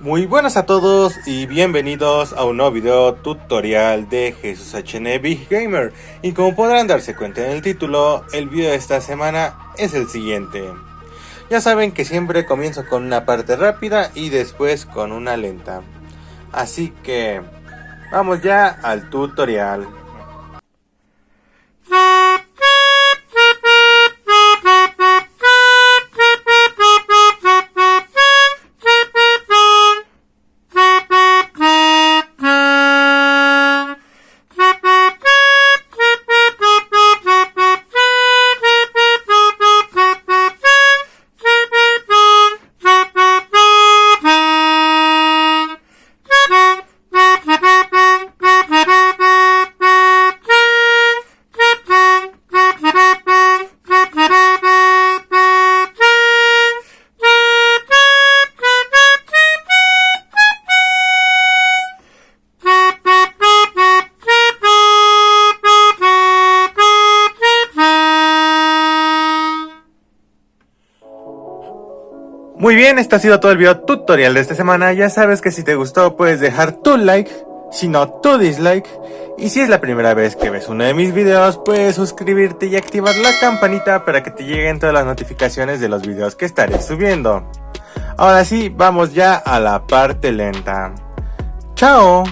Muy buenas a todos y bienvenidos a un nuevo video tutorial de Jesús HN Big Gamer y como podrán darse cuenta en el título, el video de esta semana es el siguiente. Ya saben que siempre comienzo con una parte rápida y después con una lenta. Así que vamos ya al tutorial. Muy bien, este ha sido todo el video tutorial de esta semana. Ya sabes que si te gustó puedes dejar tu like, si no tu dislike. Y si es la primera vez que ves uno de mis videos, puedes suscribirte y activar la campanita para que te lleguen todas las notificaciones de los videos que estaré subiendo. Ahora sí, vamos ya a la parte lenta. ¡Chao!